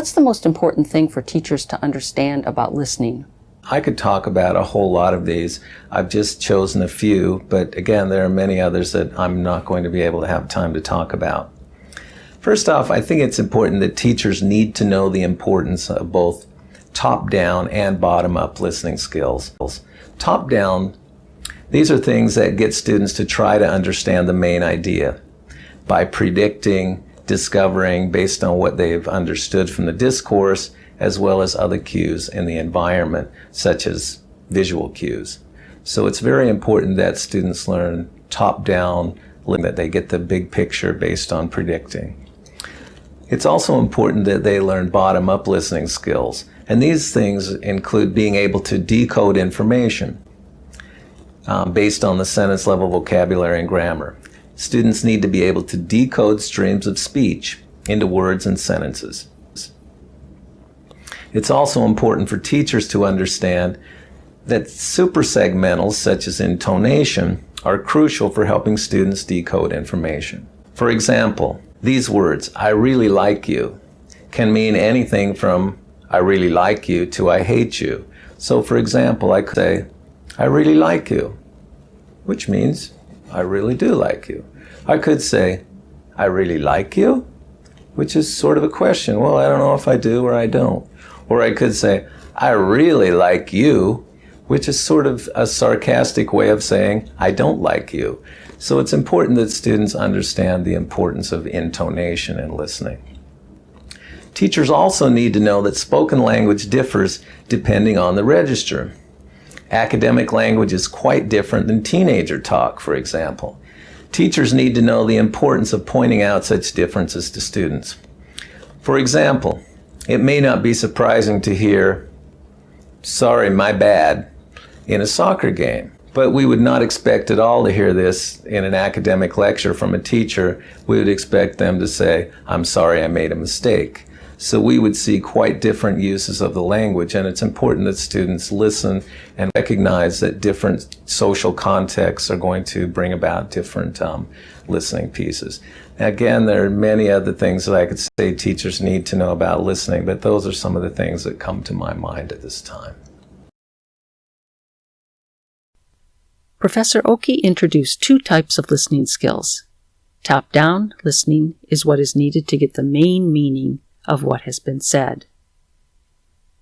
What's the most important thing for teachers to understand about listening? I could talk about a whole lot of these. I've just chosen a few, but again, there are many others that I'm not going to be able to have time to talk about. First off, I think it's important that teachers need to know the importance of both top-down and bottom-up listening skills. Top-down, these are things that get students to try to understand the main idea by predicting, discovering based on what they've understood from the discourse, as well as other cues in the environment, such as visual cues. So it's very important that students learn top-down, that they get the big picture based on predicting. It's also important that they learn bottom-up listening skills, and these things include being able to decode information um, based on the sentence level vocabulary and grammar. Students need to be able to decode streams of speech into words and sentences. It's also important for teachers to understand that suprasegmentals such as intonation are crucial for helping students decode information. For example, these words, I really like you, can mean anything from I really like you to I hate you. So for example, I could say, I really like you, which means I really do like you. I could say, I really like you, which is sort of a question. Well, I don't know if I do or I don't. Or I could say, I really like you, which is sort of a sarcastic way of saying, I don't like you. So it's important that students understand the importance of intonation in listening. Teachers also need to know that spoken language differs depending on the register. Academic language is quite different than teenager talk, for example. Teachers need to know the importance of pointing out such differences to students. For example, it may not be surprising to hear, sorry, my bad, in a soccer game. But we would not expect at all to hear this in an academic lecture from a teacher. We would expect them to say, I'm sorry I made a mistake. So we would see quite different uses of the language, and it's important that students listen and recognize that different social contexts are going to bring about different um, listening pieces. Again, there are many other things that I could say teachers need to know about listening, but those are some of the things that come to my mind at this time. Professor Oki introduced two types of listening skills. Top-down listening is what is needed to get the main meaning of what has been said.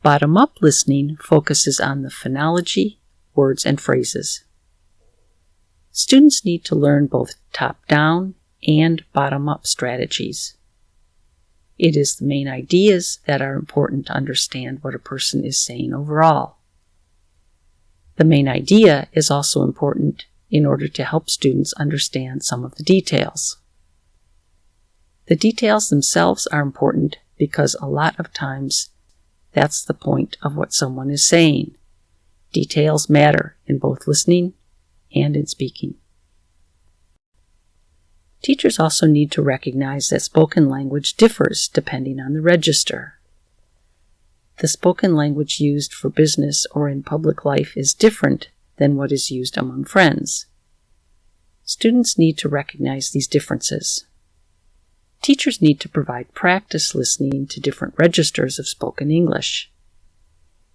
Bottom-up listening focuses on the phonology, words, and phrases. Students need to learn both top-down and bottom-up strategies. It is the main ideas that are important to understand what a person is saying overall. The main idea is also important in order to help students understand some of the details. The details themselves are important because a lot of times that's the point of what someone is saying. Details matter in both listening and in speaking. Teachers also need to recognize that spoken language differs depending on the register. The spoken language used for business or in public life is different than what is used among friends. Students need to recognize these differences. Teachers need to provide practice listening to different registers of spoken English.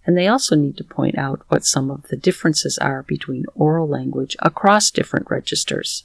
And they also need to point out what some of the differences are between oral language across different registers.